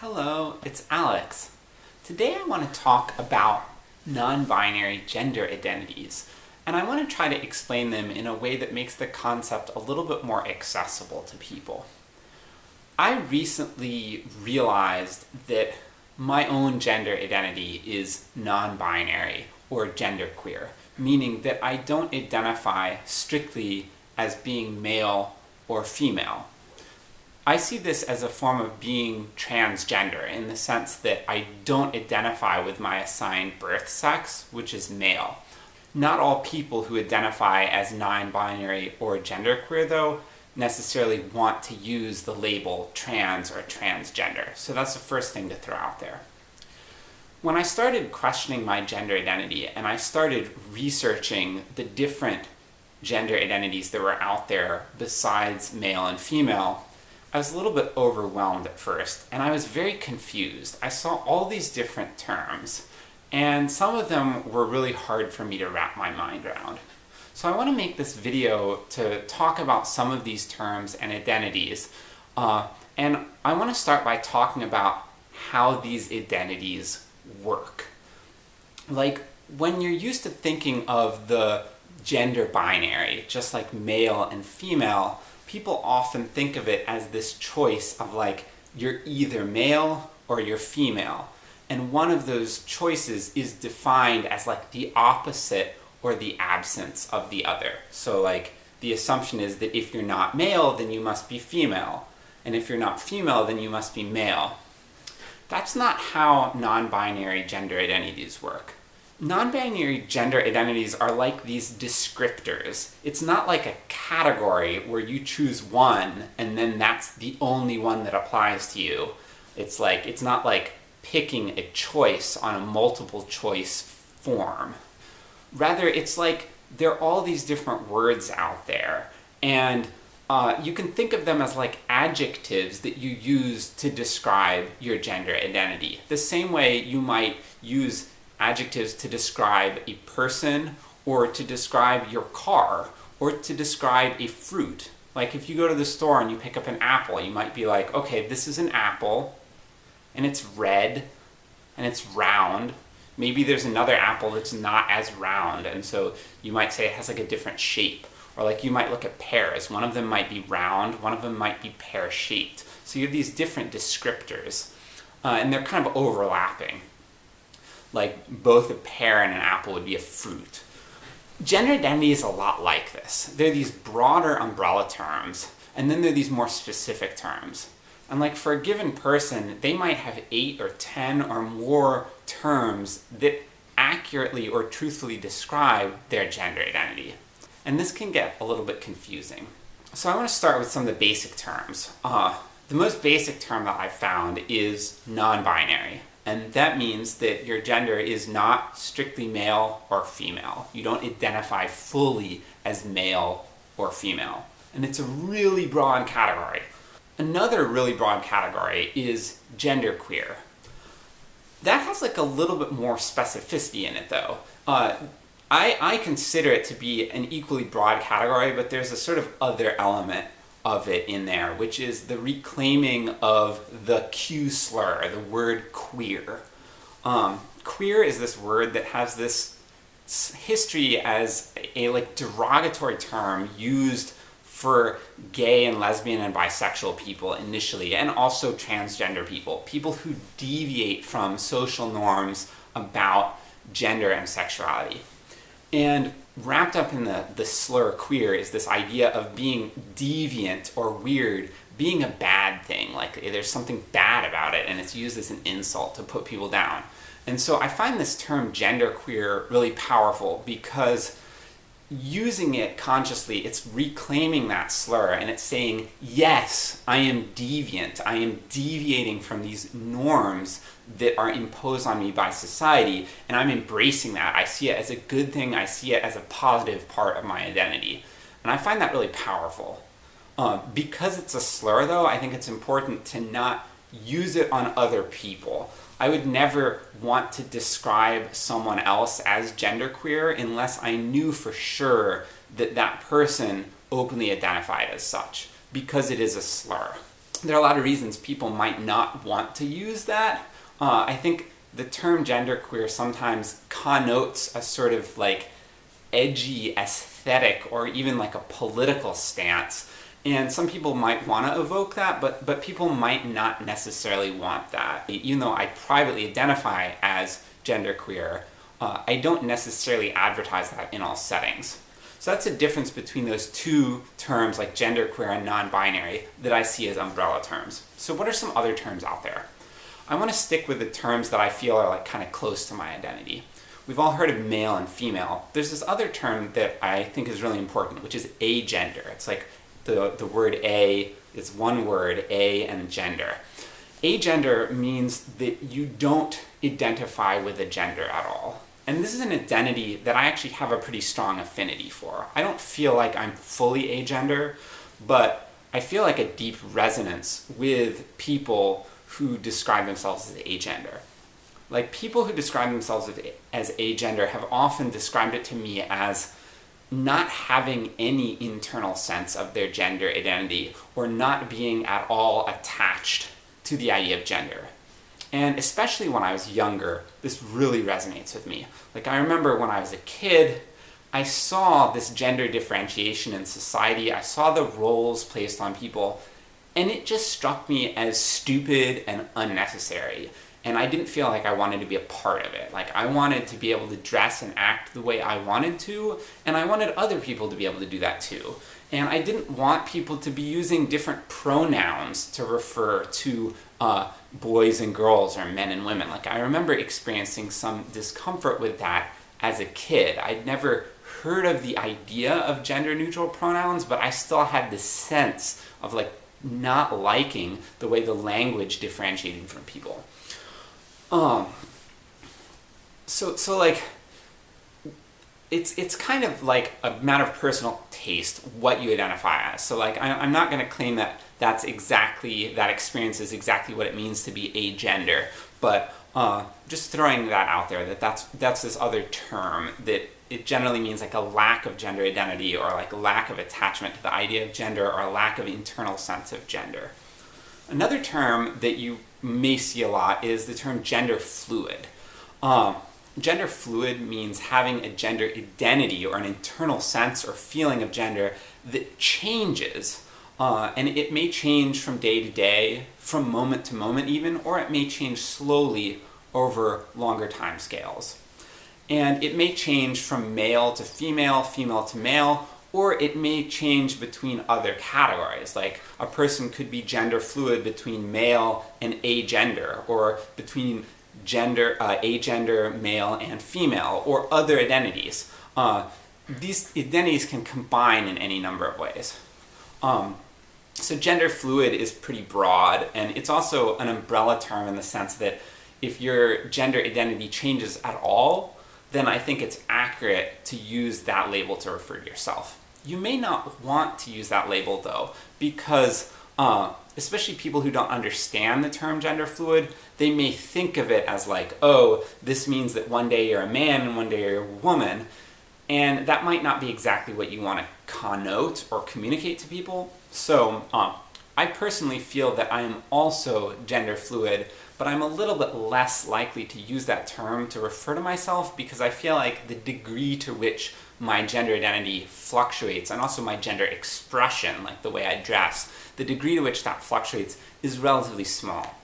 Hello, it's Alex. Today I want to talk about non-binary gender identities, and I want to try to explain them in a way that makes the concept a little bit more accessible to people. I recently realized that my own gender identity is non-binary, or genderqueer, meaning that I don't identify strictly as being male or female. I see this as a form of being transgender, in the sense that I don't identify with my assigned birth sex, which is male. Not all people who identify as non-binary or genderqueer, though, necessarily want to use the label trans or transgender, so that's the first thing to throw out there. When I started questioning my gender identity, and I started researching the different gender identities that were out there besides male and female, I was a little bit overwhelmed at first, and I was very confused. I saw all these different terms, and some of them were really hard for me to wrap my mind around. So I want to make this video to talk about some of these terms and identities, uh, and I want to start by talking about how these identities work. Like, when you're used to thinking of the gender binary, just like male and female, people often think of it as this choice of like, you're either male or you're female. And one of those choices is defined as like the opposite or the absence of the other. So like, the assumption is that if you're not male, then you must be female. And if you're not female, then you must be male. That's not how non-binary gender identities work. Non-binary gender identities are like these descriptors. It's not like a category where you choose one, and then that's the only one that applies to you. It's like, it's not like picking a choice on a multiple choice form. Rather, it's like there are all these different words out there, and uh, you can think of them as like adjectives that you use to describe your gender identity. The same way you might use adjectives to describe a person, or to describe your car, or to describe a fruit. Like if you go to the store and you pick up an apple, you might be like, okay, this is an apple, and it's red, and it's round. Maybe there's another apple that's not as round, and so you might say it has like a different shape. Or like you might look at pears, one of them might be round, one of them might be pear-shaped. So you have these different descriptors, uh, and they're kind of overlapping. Like both a pear and an apple would be a fruit. Gender identity is a lot like this. There are these broader umbrella terms, and then there are these more specific terms. And like for a given person, they might have 8 or 10 or more terms that accurately or truthfully describe their gender identity. And this can get a little bit confusing. So I want to start with some of the basic terms. Uh, the most basic term that I've found is non-binary. And that means that your gender is not strictly male or female. You don't identify fully as male or female. And it's a really broad category. Another really broad category is genderqueer. That has like a little bit more specificity in it though. Uh, I, I consider it to be an equally broad category, but there's a sort of other element of it in there, which is the reclaiming of the Q slur, the word queer. Um, queer is this word that has this history as a like derogatory term used for gay and lesbian and bisexual people initially, and also transgender people. People who deviate from social norms about gender and sexuality. And wrapped up in the, the slur queer is this idea of being deviant or weird, being a bad thing, like eh, there's something bad about it and it's used as an insult to put people down. And so I find this term genderqueer really powerful because using it consciously, it's reclaiming that slur and it's saying, yes, I am deviant, I am deviating from these norms that are imposed on me by society, and I'm embracing that. I see it as a good thing, I see it as a positive part of my identity. And I find that really powerful. Uh, because it's a slur though, I think it's important to not use it on other people. I would never want to describe someone else as genderqueer unless I knew for sure that that person openly identified as such, because it is a slur. there are a lot of reasons people might not want to use that. Uh, I think the term genderqueer sometimes connotes a sort of like edgy aesthetic or even like a political stance. And some people might want to evoke that, but, but people might not necessarily want that. Even though I privately identify as genderqueer, uh, I don't necessarily advertise that in all settings. So that's a difference between those two terms like genderqueer and non-binary that I see as umbrella terms. So what are some other terms out there? I want to stick with the terms that I feel are like kind of close to my identity. We've all heard of male and female. There's this other term that I think is really important, which is agender. It's like the, the word a is one word, a and gender. Agender means that you don't identify with a gender at all. And this is an identity that I actually have a pretty strong affinity for. I don't feel like I'm fully agender, but I feel like a deep resonance with people who describe themselves as agender. Like, people who describe themselves as agender have often described it to me as not having any internal sense of their gender identity, or not being at all attached to the idea of gender. And especially when I was younger, this really resonates with me. Like I remember when I was a kid, I saw this gender differentiation in society, I saw the roles placed on people, and it just struck me as stupid and unnecessary. And I didn't feel like I wanted to be a part of it. Like I wanted to be able to dress and act the way I wanted to, and I wanted other people to be able to do that too. And I didn't want people to be using different pronouns to refer to uh, boys and girls or men and women. Like I remember experiencing some discomfort with that as a kid. I'd never heard of the idea of gender neutral pronouns, but I still had this sense of like not liking the way the language differentiated from people. Um, so, so like, it's it's kind of like a matter of personal taste what you identify as. So like I, am not going to claim that that's exactly that experience is exactly what it means to be agender, but uh, just throwing that out there that that's that's this other term that it generally means like a lack of gender identity or like lack of attachment to the idea of gender or a lack of internal sense of gender. Another term that you may see a lot is the term gender fluid. Um, Gender fluid means having a gender identity or an internal sense or feeling of gender that changes. Uh, and it may change from day to day, from moment to moment even, or it may change slowly over longer time scales. And it may change from male to female, female to male, or it may change between other categories, like a person could be gender fluid between male and agender, or between gender, uh, agender, male, and female, or other identities. Uh, these identities can combine in any number of ways. Um, so gender fluid is pretty broad, and it's also an umbrella term in the sense that if your gender identity changes at all, then I think it's accurate to use that label to refer to yourself. You may not want to use that label though, because uh, especially people who don't understand the term gender fluid, they may think of it as like, oh, this means that one day you're a man and one day you're a woman, and that might not be exactly what you want to connote or communicate to people. So, um, I personally feel that I am also gender fluid, but I'm a little bit less likely to use that term to refer to myself because I feel like the degree to which my gender identity fluctuates, and also my gender expression, like the way I dress, the degree to which that fluctuates is relatively small.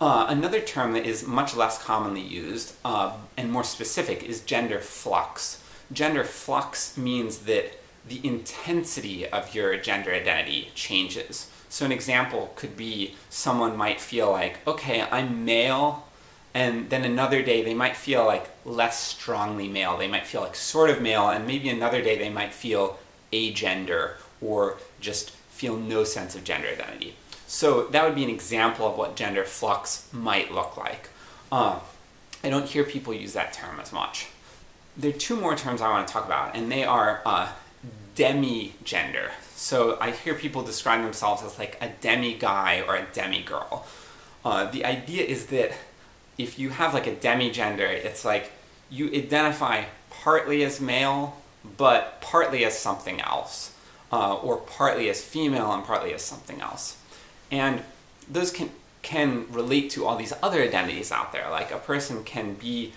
Uh, another term that is much less commonly used, uh, and more specific, is gender flux. Gender flux means that the intensity of your gender identity changes. So an example could be someone might feel like, okay, I'm male, and then another day they might feel like less strongly male, they might feel like sort of male, and maybe another day they might feel agender, or just feel no sense of gender identity. So that would be an example of what gender flux might look like. Uh, I don't hear people use that term as much. There are two more terms I want to talk about, and they are uh, demi-gender. So I hear people describe themselves as like a demi-guy or a demi-girl. Uh, the idea is that if you have like a demi-gender, it's like you identify partly as male, but partly as something else, uh, or partly as female and partly as something else. And those can, can relate to all these other identities out there. Like a person can be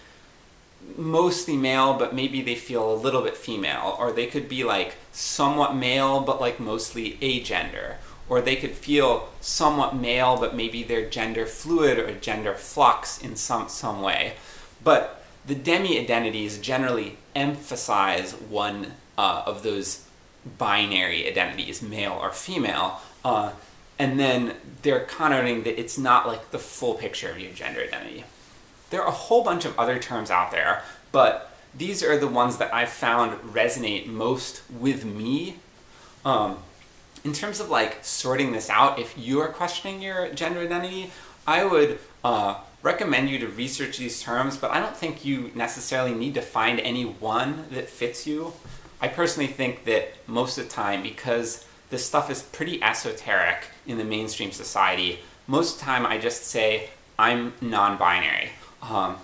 mostly male, but maybe they feel a little bit female, or they could be like somewhat male, but like mostly agender, or they could feel somewhat male, but maybe they're gender fluid or gender flux in some, some way. But the demi-identities generally emphasize one uh, of those binary identities, male or female, uh, and then they're connoting that it's not like the full picture of your gender identity. There are a whole bunch of other terms out there, but these are the ones that I've found resonate most with me. Um, in terms of like sorting this out, if you are questioning your gender identity, I would uh, recommend you to research these terms, but I don't think you necessarily need to find any one that fits you. I personally think that most of the time, because this stuff is pretty esoteric in the mainstream society, most of the time I just say, I'm non-binary. Um,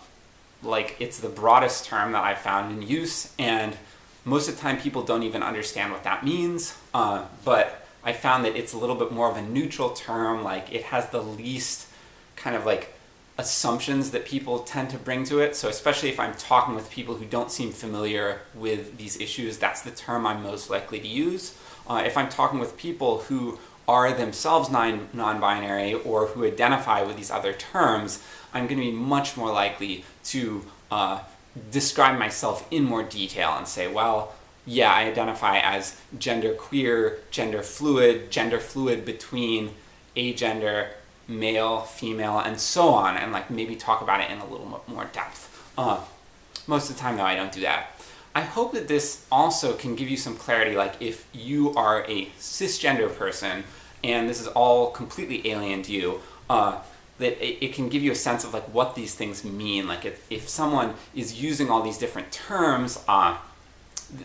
like, it's the broadest term that I've found in use, and most of the time people don't even understand what that means, uh, but I found that it's a little bit more of a neutral term, like it has the least kind of like assumptions that people tend to bring to it. So especially if I'm talking with people who don't seem familiar with these issues, that's the term I'm most likely to use. Uh, if I'm talking with people who are themselves non-binary or who identify with these other terms, I'm going to be much more likely to uh, describe myself in more detail and say, well, yeah, I identify as gender queer, gender fluid, gender fluid between agender, male, female, and so on, and like maybe talk about it in a little more depth. Uh, most of the time though, I don't do that. I hope that this also can give you some clarity, like if you are a cisgender person, and this is all completely alien to you, uh, that it, it, can give you a sense of like what these things mean. Like if, if someone is using all these different terms, uh,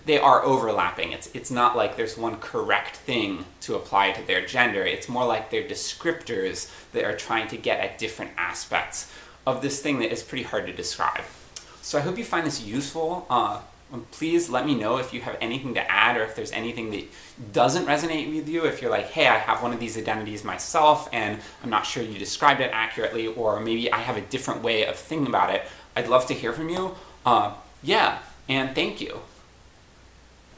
they are overlapping. It's, it's not like there's one correct thing to apply to their gender. It's more like they're descriptors that are trying to get at different aspects of this thing that is pretty hard to describe. So I hope you find this useful. Uh, please let me know if you have anything to add or if there's anything that doesn't resonate with you. If you're like, hey, I have one of these identities myself and I'm not sure you described it accurately, or maybe I have a different way of thinking about it, I'd love to hear from you. Uh, yeah, and thank you.